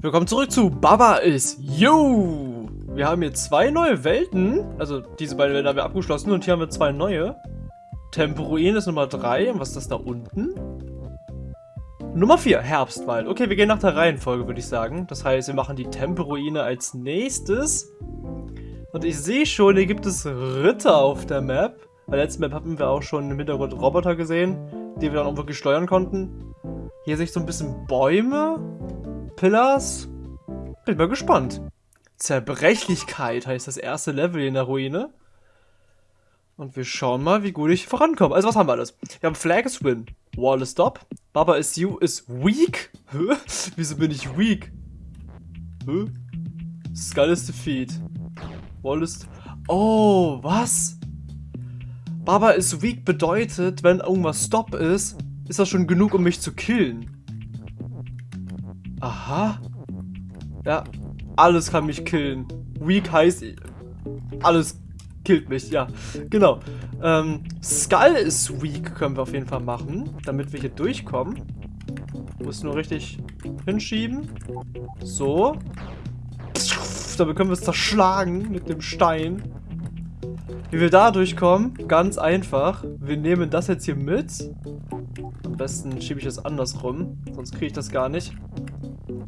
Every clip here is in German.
Willkommen zurück zu Baba is You. Wir haben hier zwei neue Welten. Also diese beiden Welten haben wir abgeschlossen und hier haben wir zwei neue. Temporuin ist Nummer 3. Und was ist das da unten? Nummer 4, Herbstwald. Okay, wir gehen nach der Reihenfolge, würde ich sagen. Das heißt, wir machen die Temporuine als nächstes. Und ich sehe schon, hier gibt es Ritter auf der Map. Bei der letzten Map hatten wir auch schon im Hintergrund Roboter gesehen, die wir dann auch wirklich steuern konnten. Hier sehe ich so ein bisschen Bäume. Pillars. Bin mal gespannt. Zerbrechlichkeit heißt das erste Level in der Ruine. Und wir schauen mal, wie gut ich vorankomme. Also was haben wir alles? Wir haben Flag is Win. Wall is Stop. Baba is You is Weak. Hä? Wieso bin ich weak? Hä? Skull is Defeat. Wall is... Oh, was? Baba is Weak bedeutet, wenn irgendwas Stop ist, ist das schon genug, um mich zu killen. Aha. Ja, alles kann mich killen. Weak heißt, alles killt mich, ja. Genau. Ähm, Skull ist weak können wir auf jeden Fall machen, damit wir hier durchkommen. Muss nur richtig hinschieben. So. Damit können wir es zerschlagen mit dem Stein. Wie wir da durchkommen, ganz einfach. Wir nehmen das jetzt hier mit. Am besten schiebe ich es andersrum, sonst kriege ich das gar nicht.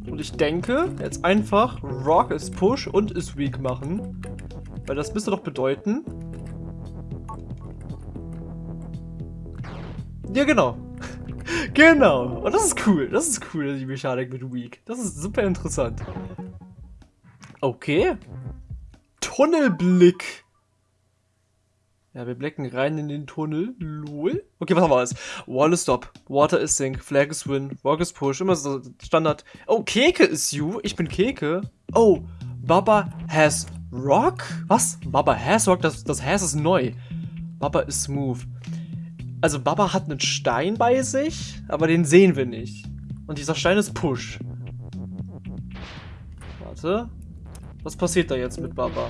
Und ich denke, jetzt einfach Rock ist Push und ist Weak machen. Weil das müsste doch bedeuten... Ja, genau. genau. Und das ist cool. Das ist cool, die Mechanik mit Weak. Das ist super interessant. Okay. Tunnelblick. Ja, wir blicken rein in den Tunnel. Lol. Okay, was haben wir alles? Wall is stop. Water is sink. Flag is win. Rock is push. Immer so Standard. Oh, Keke is you. Ich bin Keke. Oh, Baba has rock? Was? Baba has rock? Das, das has ist neu. Baba is smooth. Also Baba hat einen Stein bei sich, aber den sehen wir nicht. Und dieser Stein ist push. Warte. Was passiert da jetzt mit Baba?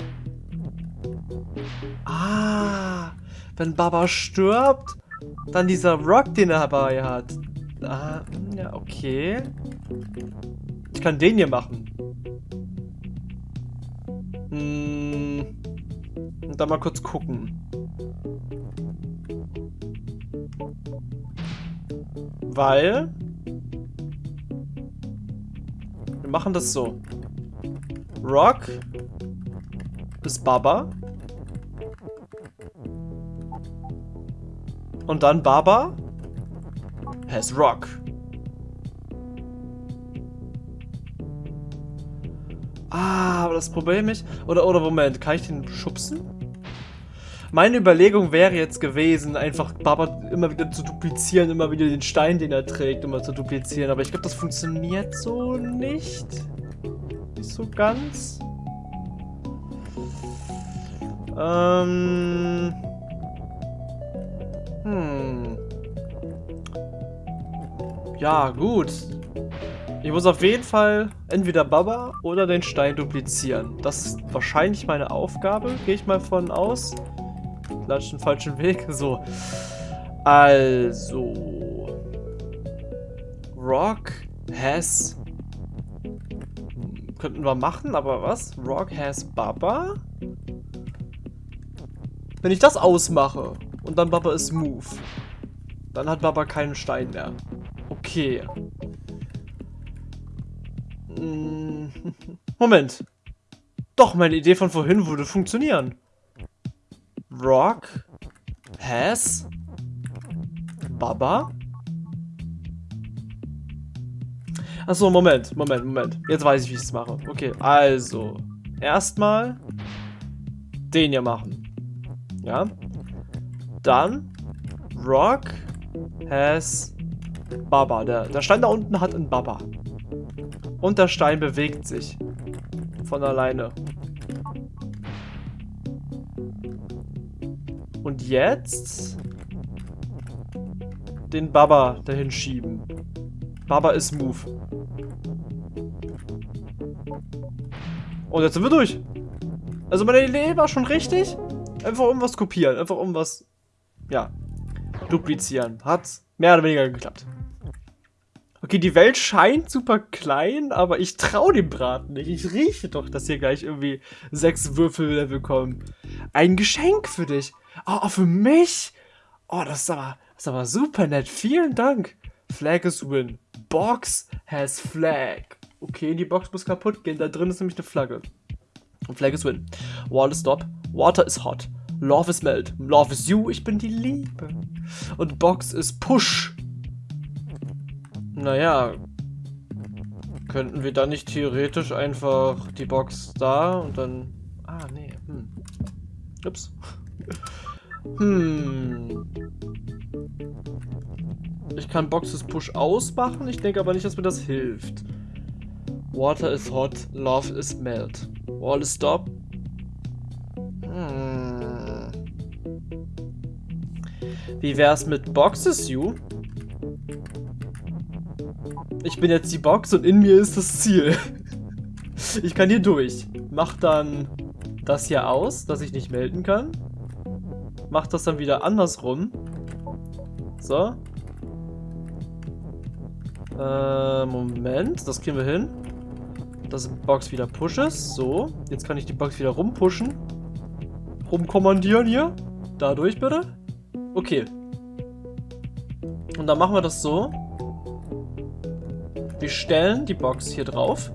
Ah, wenn Baba stirbt, dann dieser Rock, den er dabei hat. Ah, ja, okay. Ich kann den hier machen. Hm. Und dann mal kurz gucken. Weil... Wir machen das so. Rock ist Baba. Und dann Baba has Rock. Ah, aber das Problem ist... Oder, oder Moment, kann ich den schubsen? Meine Überlegung wäre jetzt gewesen, einfach Baba immer wieder zu duplizieren, immer wieder den Stein, den er trägt, immer zu duplizieren. Aber ich glaube, das funktioniert so nicht. Nicht so ganz. Ähm... Hm. Ja, gut. Ich muss auf jeden Fall entweder Baba oder den Stein duplizieren. Das ist wahrscheinlich meine Aufgabe, gehe ich mal von aus. Klatsch den falschen Weg. So. Also. Rock has... Hm, könnten wir machen, aber was? Rock has Baba? Wenn ich das ausmache und dann Baba ist Move. Dann hat Baba keinen Stein mehr. Okay. Hm. Moment. Doch, meine Idee von vorhin würde funktionieren. Rock has Baba. Achso, Moment, Moment, Moment. Jetzt weiß ich, wie ich es mache. Okay, also. Erstmal den hier machen. Ja. Dann Rock has Baba. Der, der Stein da unten hat einen Baba. Und der Stein bewegt sich. Von alleine. Und jetzt den Baba dahin schieben. Baba ist Move. Und jetzt sind wir durch. Also meine Idee war schon richtig. Einfach irgendwas kopieren. Einfach irgendwas ja, duplizieren. Hat mehr oder weniger geklappt. Okay. Die Welt scheint super klein, aber ich traue dem Braten nicht. Ich rieche doch, dass hier gleich irgendwie sechs Würfellevel kommen. Ein Geschenk für dich. Oh, für mich? Oh, das ist aber, das ist aber super nett. Vielen Dank. Flag is win. Box has flag. Okay, die Box muss kaputt gehen. Da drin ist nämlich eine Flagge. Und Flag is win. Wall is stop. Water is hot. Love is melt. Love is you. Ich bin die Liebe. Und Box is push. Naja. Könnten wir dann nicht theoretisch einfach die Box da und dann... Ah, nee. Hm. Ups. Hm. Ich kann Boxes Push ausmachen. Ich denke aber nicht, dass mir das hilft. Water is hot, love is melt. Wall is stop. Wie wär's mit Boxes, you? Ich bin jetzt die Box und in mir ist das Ziel. Ich kann hier durch. Mach dann das hier aus, dass ich nicht melden kann. Mach das dann wieder andersrum. So. Äh, Moment. Das kriegen wir hin. Dass die Box wieder pushes. So. Jetzt kann ich die Box wieder rumpushen. Rumkommandieren hier. Dadurch bitte. Okay. Und dann machen wir das so. Wir stellen die Box hier drauf.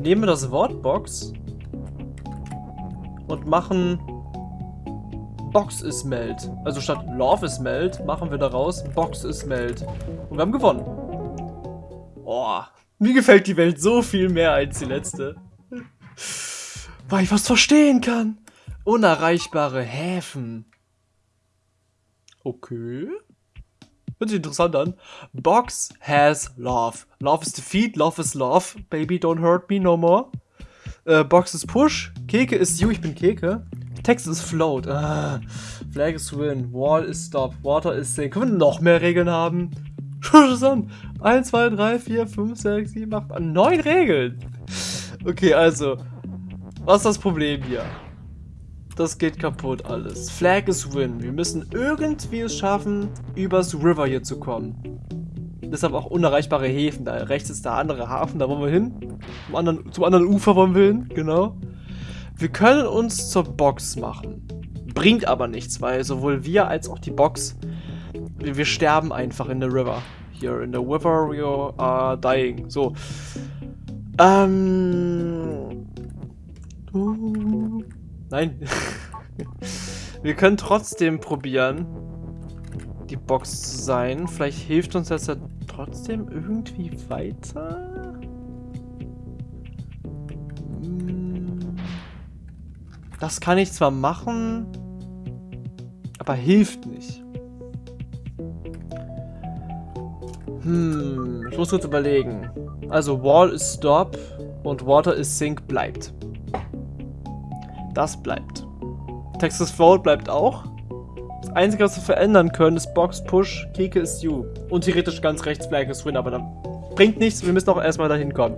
Nehmen das Wort Box. Und machen Box is melt. Also statt Love is melt machen wir daraus Box is melt. Und wir haben gewonnen. Oh, mir gefällt die Welt so viel mehr als die letzte. Weil ich was verstehen kann. Unerreichbare Häfen. Okay. Hört sich interessant an. Box has love. Love is defeat, love is love. Baby, don't hurt me no more. Äh, Box is push. Keke ist you, ich bin Keke. Text ist float. Ah, Flag is win. Wall is stop. Water is sink. Können wir noch mehr Regeln haben? Schau das an. 1, 2, 3, 4, 5, 6, 7, 8, 9 Regeln. Okay, also. Was ist das Problem hier? Das geht kaputt alles. Flag is win. Wir müssen irgendwie es schaffen, übers River hier zu kommen. Deshalb auch unerreichbare Häfen. Da rechts ist der andere Hafen, da wollen wir hin. Zum anderen, zum anderen Ufer wollen wir hin, genau. Wir können uns zur Box machen. Bringt aber nichts, weil sowohl wir als auch die Box, wir sterben einfach in der River. Here in the river we are dying. So. Ähm. Nein. wir können trotzdem probieren, die Box zu sein. Vielleicht hilft uns das ja trotzdem irgendwie weiter. Das kann ich zwar machen, aber hilft nicht. Hm, ich muss kurz überlegen. Also Wall ist Stop und Water is Sink bleibt. Das bleibt. Texas Float bleibt auch. Das Einzige, was wir verändern können, ist Box Push, Keke ist You. Und theoretisch ganz rechts Flag ist Win, aber dann bringt nichts. Wir müssen auch erstmal dahin kommen.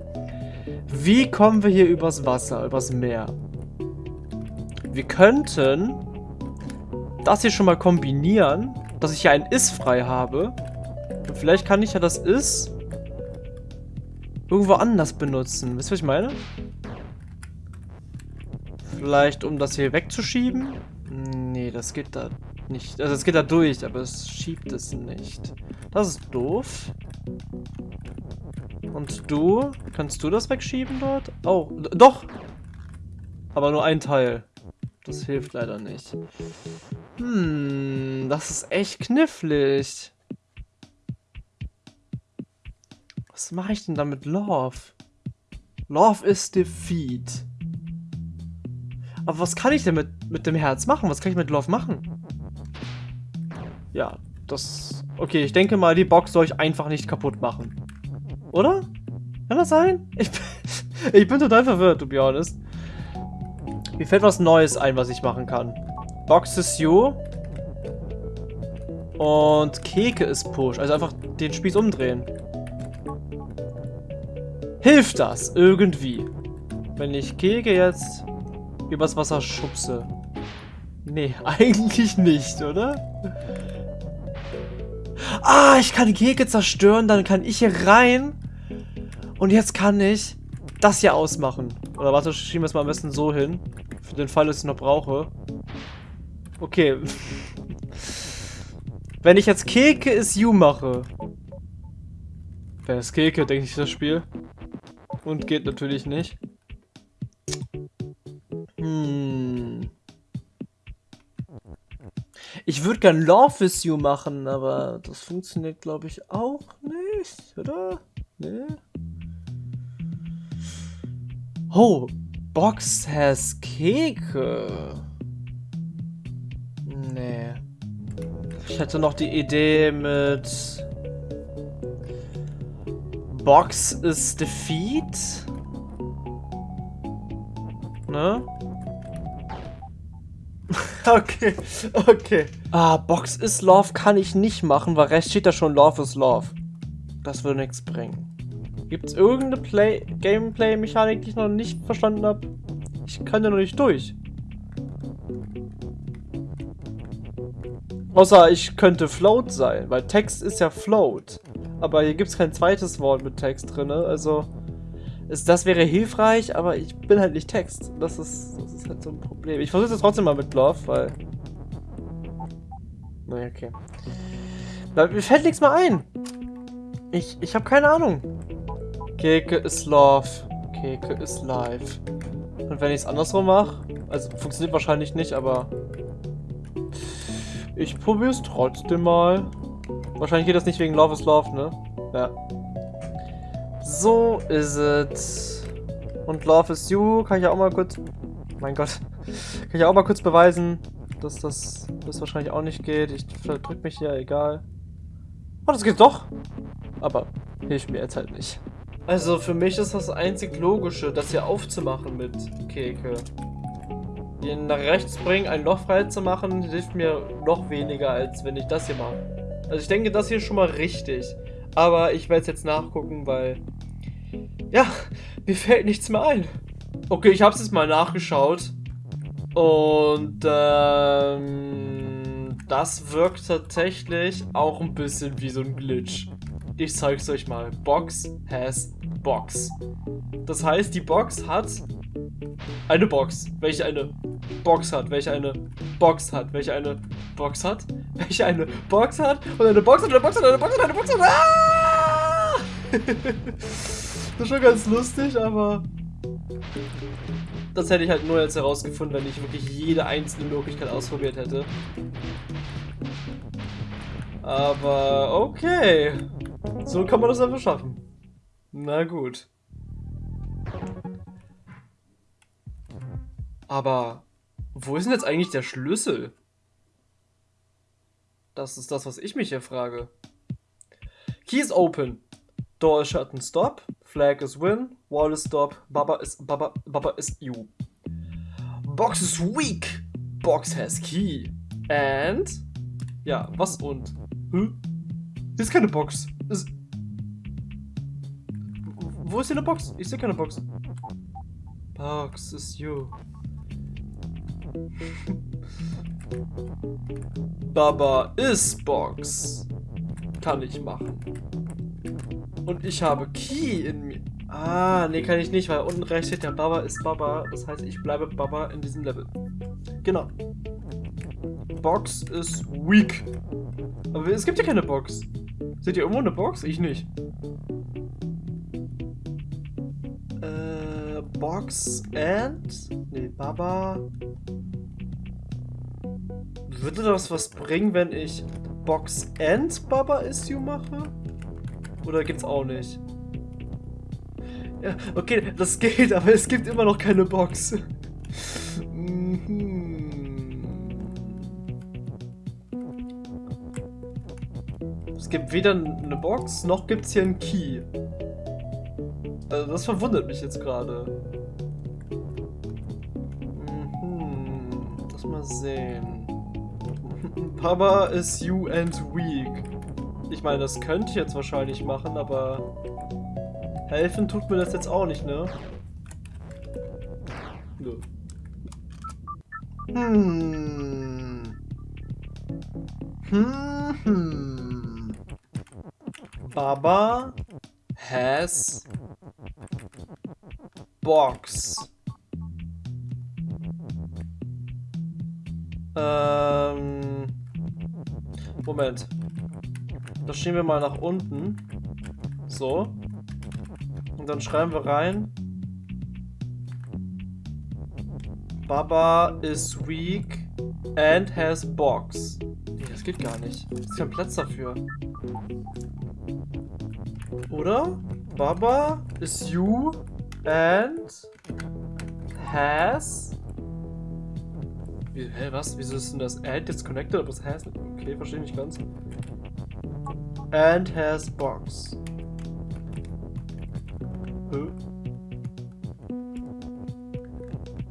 Wie kommen wir hier übers Wasser, übers Meer? Wir könnten das hier schon mal kombinieren, dass ich hier ein Is frei habe. Und vielleicht kann ich ja das Is irgendwo anders benutzen. Wisst ihr, was ich meine? Vielleicht, um das hier wegzuschieben? Nee, das geht da nicht. Also es geht da durch, aber es schiebt es nicht. Das ist doof. Und du? Kannst du das wegschieben dort? Oh, doch! Aber nur ein Teil. Das hilft leider nicht. Hm, das ist echt knifflig. Was mache ich denn da mit Love? Love is defeat. Aber was kann ich denn mit, mit dem Herz machen? Was kann ich mit Love machen? Ja, das... Okay, ich denke mal, die Box soll ich einfach nicht kaputt machen. Oder? Kann das sein? Ich, ich bin total verwirrt, to be honest. Mir fällt was Neues ein, was ich machen kann. Box is you. Und Keke ist Push. Also einfach den Spieß umdrehen. Hilft das irgendwie? Wenn ich Keke jetzt übers Wasser schubse. Nee, eigentlich nicht, oder? Ah, ich kann Keke zerstören, dann kann ich hier rein. Und jetzt kann ich das hier ausmachen. Oder warte, schieben wir es mal am besten so hin. Für den Fall, dass ich noch brauche. Okay. Wenn ich jetzt Keke is you mache. Wer ist Keke, denke ich, das Spiel. Und geht natürlich nicht. Hm. Ich würde gern Love with You machen, aber das funktioniert, glaube ich, auch nicht, oder? Nee. Oh, Box has Keke. Nee. Ich hätte noch die Idee mit Box is Defeat. Ne? Okay, okay. Ah, Box is Love kann ich nicht machen, weil rechts steht da schon Love is Love. Das würde nichts bringen. Gibt es irgendeine Play Gameplay-Mechanik, die ich noch nicht verstanden habe? Ich kann ja noch nicht durch. Außer ich könnte Float sein, weil Text ist ja Float. Aber hier gibt es kein zweites Wort mit Text drin, also... Das wäre hilfreich, aber ich bin halt nicht Text. Das ist, das ist halt so ein Problem. Ich versuche es trotzdem mal mit Love, weil... Naja, okay. mir fällt nichts mehr ein. Ich, ich habe keine Ahnung. Keke ist Love. Keke ist Live. Und wenn ich es andersrum mache, also funktioniert wahrscheinlich nicht, aber ich probiere es trotzdem mal. Wahrscheinlich geht das nicht wegen Love is Love, ne? Ja. So ist es. Und Love is You kann ich auch mal kurz... Mein Gott. Kann ich auch mal kurz beweisen, dass das, das wahrscheinlich auch nicht geht. Ich verdrück mich hier, egal. Oh, das geht doch. Aber hilft mir jetzt halt nicht. Also für mich ist das einzig Logische, das hier aufzumachen mit Keke. Den nach rechts bringen, ein Loch frei zu machen, hilft mir noch weniger, als wenn ich das hier mache. Also ich denke, das hier ist schon mal richtig. Aber ich werde es jetzt nachgucken, weil... Ja, mir fällt nichts mehr ein. Okay, ich habe es jetzt mal nachgeschaut. Und ähm, das wirkt tatsächlich auch ein bisschen wie so ein Glitch. Ich zeig's euch mal. Box has Box. Das heißt, die Box hat eine Box, welche eine Box hat, welche eine Box hat, welche eine Box hat, welche eine Box hat und eine Box hat, eine Box hat, eine Box hat, eine Box hat. Ah! das ist schon ganz lustig, aber das hätte ich halt nur jetzt herausgefunden, wenn ich wirklich jede einzelne Möglichkeit ausprobiert hätte. Aber okay. So kann man das einfach schaffen. Na gut. Aber wo ist denn jetzt eigentlich der Schlüssel? Das ist das, was ich mich hier frage. Key is open. Door shut and stop. Flag is win. Wall is stop. Baba is Baba Baba is you. Box is weak. Box has key. And ja, was und? Hm? Hier ist keine Box. Ist Wo ist hier eine Box? Ich sehe keine Box. Box is you. Baba ist Box. Kann ich machen. Und ich habe Key in mir. Ah, nee, kann ich nicht, weil unten rechts steht ja Baba ist Baba. Das heißt, ich bleibe Baba in diesem Level. Genau. Box ist weak. Aber es gibt ja keine Box. Seht ihr irgendwo eine Box? Ich nicht. Äh, Box and? Nee, Baba. Würde das was bringen, wenn ich Box and Baba Issue mache? Oder gibt's auch nicht? Ja, okay, das geht, aber es gibt immer noch keine Box. Mhm. es gibt weder eine Box, noch gibt es hier einen Key. Also das verwundert mich jetzt gerade. Mhm. Lass mal sehen. Papa is you and weak. Ich meine, das könnte ich jetzt wahrscheinlich machen, aber helfen tut mir das jetzt auch nicht, ne? Nö. Hm. Hm, hm. Baba has box. Ähm, Moment. Das schieben wir mal nach unten. So. Und dann schreiben wir rein. Baba is weak and has box. Nee, das geht gar nicht. Es ist kein Platz dafür. Oder? Baba is you and has. Wie, hä, was? Wieso ist denn das and jetzt connected, aber das has? Okay, verstehe nicht ganz. And has box.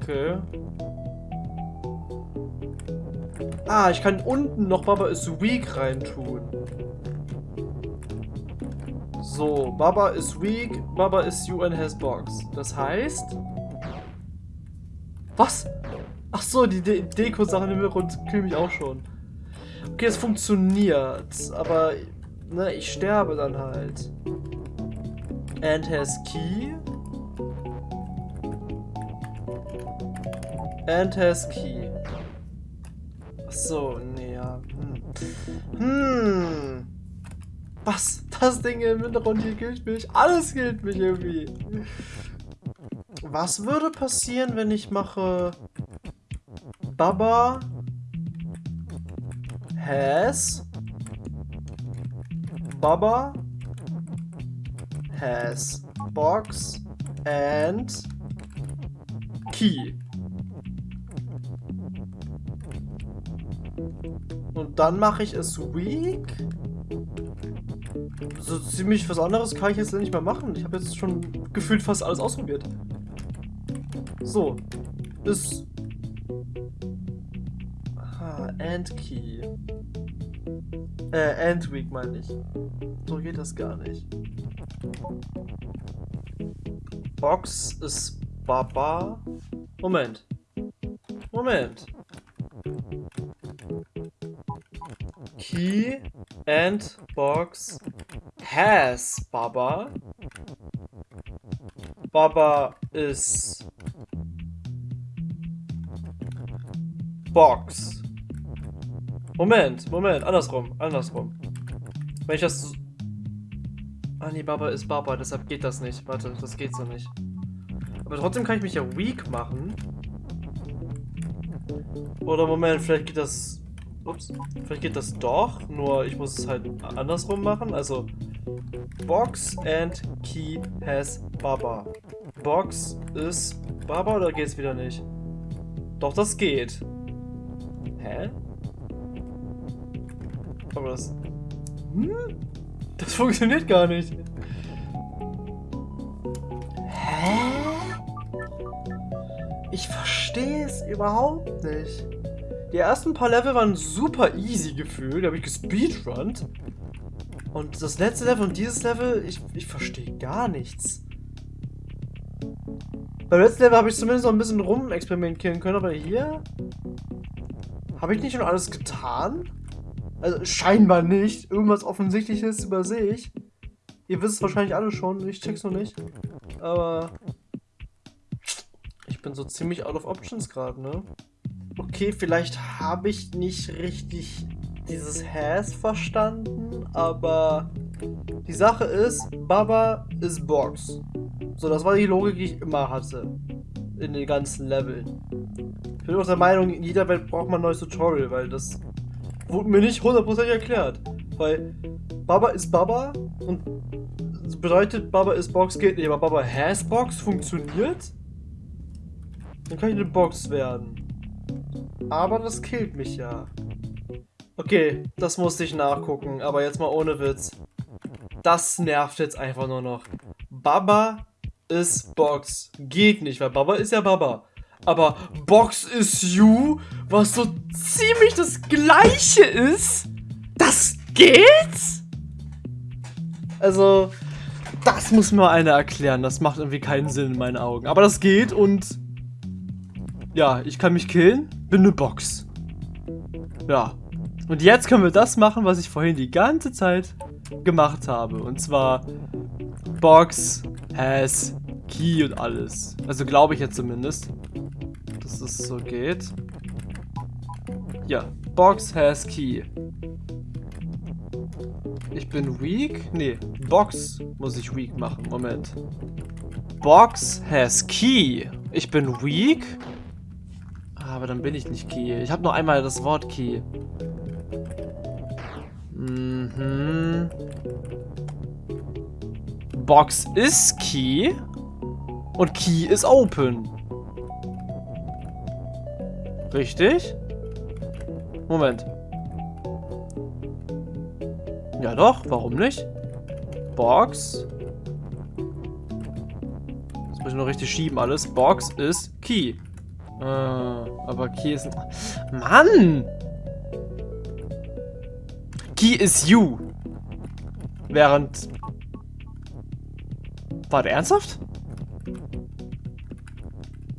Okay. Ah, ich kann unten noch Baba is weak reintun. So, Baba is weak, Baba is you and has box. Das heißt... Was? Ach so, die De Deko-Sachen im Hintergrund kühlen mich auch schon. Okay, es funktioniert, aber ne, ich sterbe dann halt. And has key. And has key. So, nee, ja. Hm. hm. Was? Das Ding im Hintergrund hier gilt mich. Alles gilt mich irgendwie. Was würde passieren, wenn ich mache Baba has Baba has box and key. Und dann mache ich es weak. So ziemlich was anderes kann ich jetzt nicht mehr machen. Ich habe jetzt schon gefühlt fast alles ausprobiert. So. Ist. Aha, and key. Äh, and weak meine ich. So geht das gar nicht. Box ist Baba. Moment. Moment. Key and box has Baba. Baba is box. Moment, Moment, andersrum, andersrum. Wenn ich das... Ah nee, Baba ist Baba, deshalb geht das nicht. Warte, das geht so nicht. Aber trotzdem kann ich mich ja weak machen. Oder Moment, vielleicht geht das Ups. Vielleicht geht das doch, nur ich muss es halt andersrum machen. Also, Box and Key has Baba. Box ist Baba oder geht's wieder nicht? Doch, das geht. Hä? Aber das... Hm? Das funktioniert gar nicht. Hä? Ich verstehe es überhaupt nicht. Die ersten paar Level waren super easy gefühlt. Da habe ich gespeedrunnt. Und das letzte Level und dieses Level, ich, ich verstehe gar nichts. Beim letzten Level habe ich zumindest noch ein bisschen rumexperimentieren können, aber hier habe ich nicht schon alles getan? Also scheinbar nicht. Irgendwas Offensichtliches übersehe ich. Ihr wisst es wahrscheinlich alle schon, ich check's noch nicht. Aber ich bin so ziemlich out of options gerade, ne? okay, vielleicht habe ich nicht richtig dieses Has verstanden, aber die Sache ist, Baba ist Box. So, das war die Logik, die ich immer hatte. In den ganzen Leveln. Ich bin auch der Meinung, in jeder Welt braucht man ein neues Tutorial, weil das wurde mir nicht hundertprozentig erklärt. Weil Baba ist Baba und bedeutet Baba ist Box geht nicht, aber Baba has Box funktioniert? Dann kann ich eine Box werden. Aber das killt mich ja. Okay, das musste ich nachgucken, aber jetzt mal ohne Witz. Das nervt jetzt einfach nur noch. Baba ist Box. Geht nicht, weil Baba ist ja Baba. Aber Box ist You, was so ziemlich das gleiche ist. Das geht? Also, das muss mir einer erklären. Das macht irgendwie keinen Sinn in meinen Augen. Aber das geht und... Ja, ich kann mich killen bin eine Box. Ja. Und jetzt können wir das machen, was ich vorhin die ganze Zeit gemacht habe. Und zwar Box has Key und alles. Also glaube ich jetzt zumindest, dass es so geht. Ja, Box has Key. Ich bin weak? Nee, Box muss ich weak machen. Moment. Box has Key. Ich bin weak? Aber dann bin ich nicht Key. Ich habe noch einmal das Wort Key. Mhm. Box ist Key. Und Key ist Open. Richtig? Moment. Ja doch, warum nicht? Box. Jetzt muss ich noch richtig schieben alles. Box ist Key. Äh, aber Key ist... Mann! Key ist you. Während... War der ernsthaft?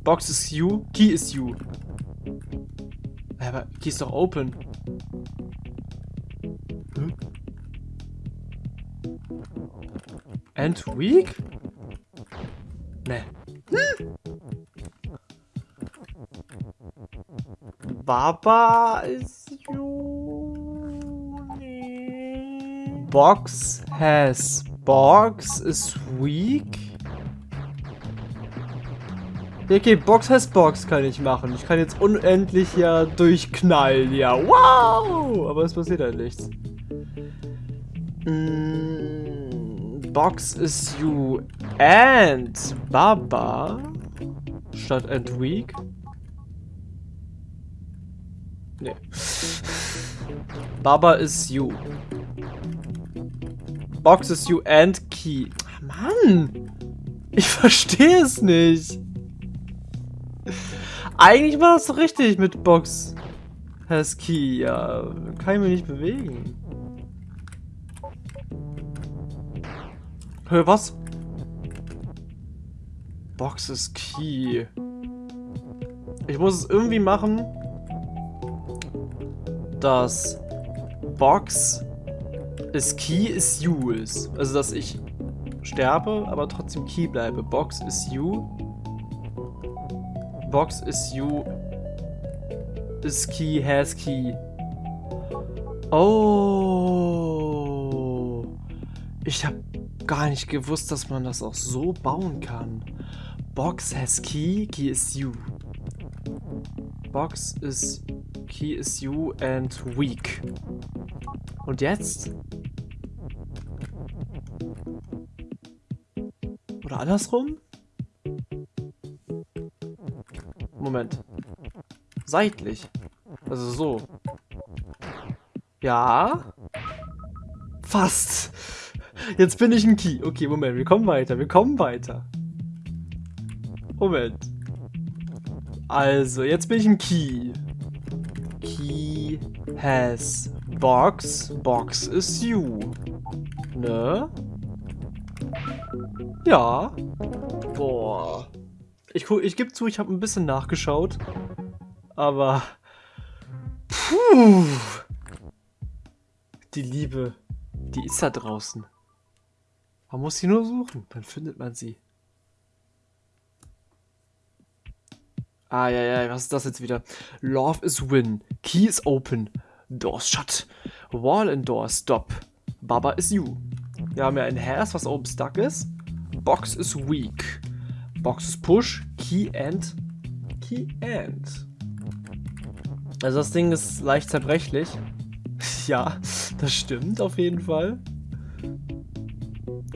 Box ist you, Key ist you. Aber Key ist doch open. Hm? And weak? Ne. Hm? Baba ist you. Box has. Box is weak? Okay, Box has Box kann ich machen. Ich kann jetzt unendlich ja durchknallen. Ja, wow! Aber es passiert halt nichts. Mm, Box is you and Baba statt and weak. Nee. Baba is you. Box is you and key. Mann! Ich verstehe es nicht. Eigentlich war das richtig mit Box has Key. Ja, kann ich mich nicht bewegen. Hör, was? Box is Key. Ich muss es irgendwie machen, dass Box is Key is you ist. Also, dass ich sterbe, aber trotzdem Key bleibe. Box is you Box is you. Is key, has key. Oh. Ich habe gar nicht gewusst, dass man das auch so bauen kann. Box has key, key is you. Box is key is you and weak. Und jetzt? Oder andersrum? Moment. Seitlich. Also so. Ja. Fast. Jetzt bin ich ein Key. Okay, Moment. Wir kommen weiter. Wir kommen weiter. Moment. Also, jetzt bin ich ein Key. Key has box. Box is you. Ne? Ja. Boah. Ich, ich gebe zu, ich habe ein bisschen nachgeschaut. Aber... Puh. Die Liebe, die ist da draußen. Man muss sie nur suchen, dann findet man sie. Ah, ja, ja, was ist das jetzt wieder? Love is win. Key is open. Doors shut. Wall and door stop. Baba is you. Wir haben ja ein Hass, was oben stuck ist. Box is weak. Boxes Push, Key End, Key End. Also das Ding ist leicht zerbrechlich. ja, das stimmt auf jeden Fall.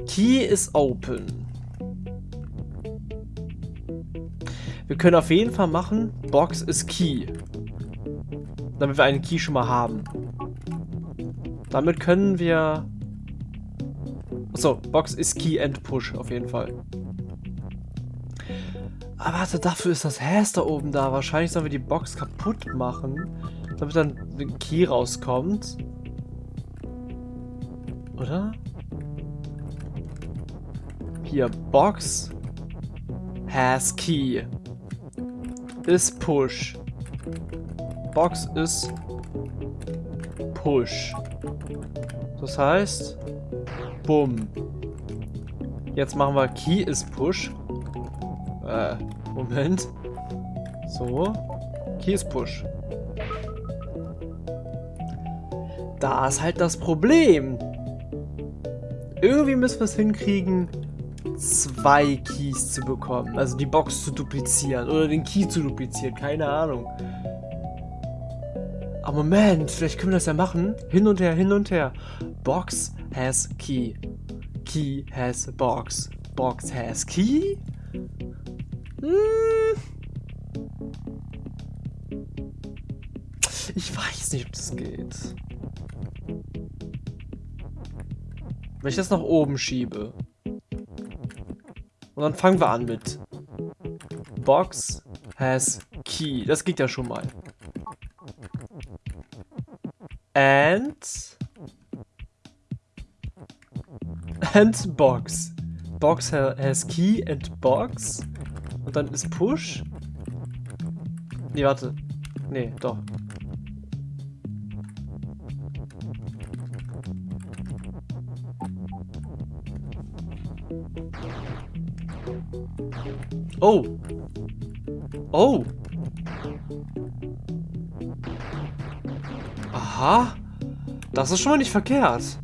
Key is open. Wir können auf jeden Fall machen, Box is Key. Damit wir einen Key schon mal haben. Damit können wir... Achso, Box is Key and Push auf jeden Fall. Aber warte, dafür ist das Häs da oben da. Wahrscheinlich sollen wir die Box kaputt machen, damit dann ein Key rauskommt. Oder? Hier, Box has Key. Ist Push. Box ist Push. Das heißt, Bumm. Jetzt machen wir Key ist Push. Äh, Moment. So. Key ist Push. Da ist halt das Problem. Irgendwie müssen wir es hinkriegen, zwei Keys zu bekommen. Also die Box zu duplizieren oder den Key zu duplizieren. Keine Ahnung. Aber Moment, vielleicht können wir das ja machen. Hin und her, hin und her. Box has key. Key has box. Box has key? Hm. Ich weiß nicht, ob das geht. Wenn ich das nach oben schiebe. Und dann fangen wir an mit Box has key. Das geht ja schon mal. And and box. Box has key and box. Und dann ist push. Nee, warte. Nee, doch. Oh. Oh. Aha. Das ist schon mal nicht verkehrt.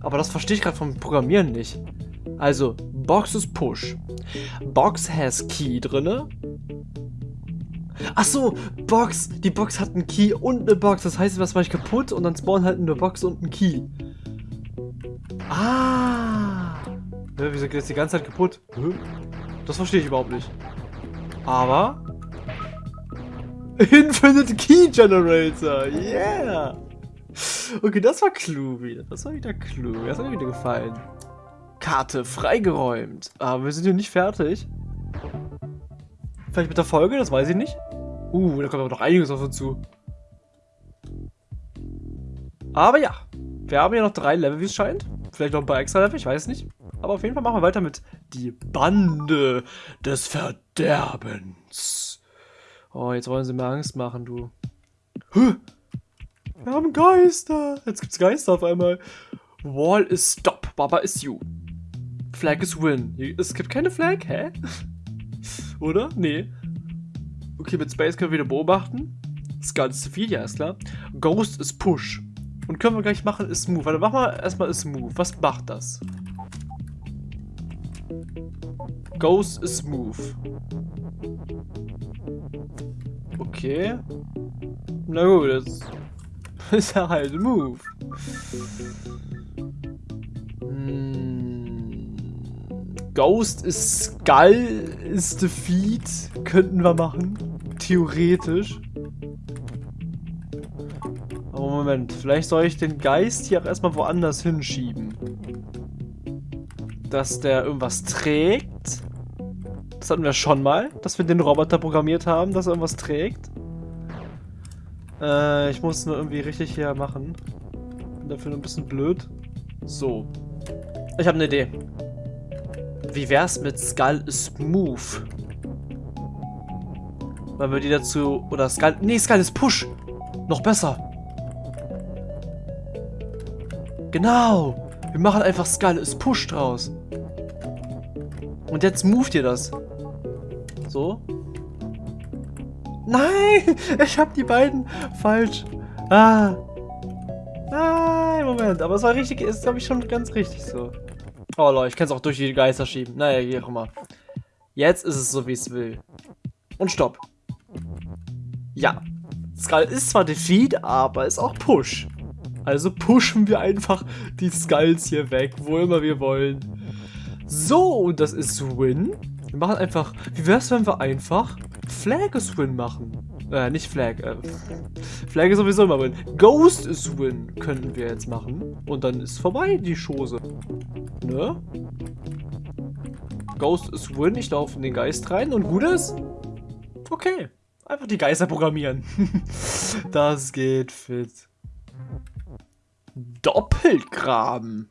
Aber das verstehe ich gerade vom Programmieren nicht. Also, Box ist Push. Box has Key drinne. Ach so, Box. Die Box hat einen Key und eine Box. Das heißt, was war ich kaputt und dann spawnen halt eine Box und ein Key. Ah. Ja, wieso geht das die ganze Zeit kaputt? Das verstehe ich überhaupt nicht. Aber Infinite Key Generator. Yeah. Okay, das war klug wieder. Das war wieder klug. Das hat mir wieder gefallen. Karte freigeräumt. Aber wir sind hier nicht fertig. Vielleicht mit der Folge, das weiß ich nicht. Uh, da kommt aber noch einiges auf uns zu. Aber ja, wir haben ja noch drei Level, wie es scheint. Vielleicht noch ein paar extra Level, ich weiß nicht. Aber auf jeden Fall machen wir weiter mit die Bande des Verderbens. Oh, jetzt wollen sie mir Angst machen, du. Wir haben Geister. Jetzt gibt's Geister auf einmal. Wall is stop. Baba is you. Flag is win. Es gibt keine Flag? Hä? Oder? Nee. Okay, mit Space können wir wieder beobachten. Skull ist viel, ja, ist klar. Ghost ist push. Und können wir gleich machen ist move. Warte, machen wir erstmal ist move. Was macht das? Ghost ist move. Okay. Na gut, das ist ja halt Move. Ghost ist Skull ist Defeat. Könnten wir machen. Theoretisch. Aber Moment, vielleicht soll ich den Geist hier auch erstmal woanders hinschieben. Dass der irgendwas trägt. Das hatten wir schon mal, dass wir den Roboter programmiert haben, dass er irgendwas trägt. Äh, ich muss nur irgendwie richtig hier machen. Bin dafür nur ein bisschen blöd. So. Ich habe eine Idee. Wie wär's mit Skull Smooth? Weil wir die dazu... Oder Skull... Nee, Skull ist Push. Noch besser. Genau. Wir machen einfach Skull ist Push draus. Und jetzt moved ihr das. So. Nein! Ich habe die beiden falsch. Ah. Nein, Moment. Aber es war richtig, ist glaube ich schon ganz richtig so. Oh Leute, ich kann es auch durch die Geister schieben. Naja, wie auch immer. Jetzt ist es so, wie es will. Und stopp. Ja. Skull ist zwar Defeat, aber ist auch Push. Also pushen wir einfach die Skulls hier weg, wo immer wir wollen. So, und das ist Win. Wir machen einfach, wie wär's, wenn wir einfach Flag is Win machen? Äh, nicht Flag, äh, Flag ist sowieso immer Win. Ghost is Win könnten wir jetzt machen. Und dann ist vorbei die Chose. Ne? Ghost is Win, ich laufe in den Geist rein und gut ist? Okay. Einfach die Geister programmieren. das geht fit. Doppelgraben.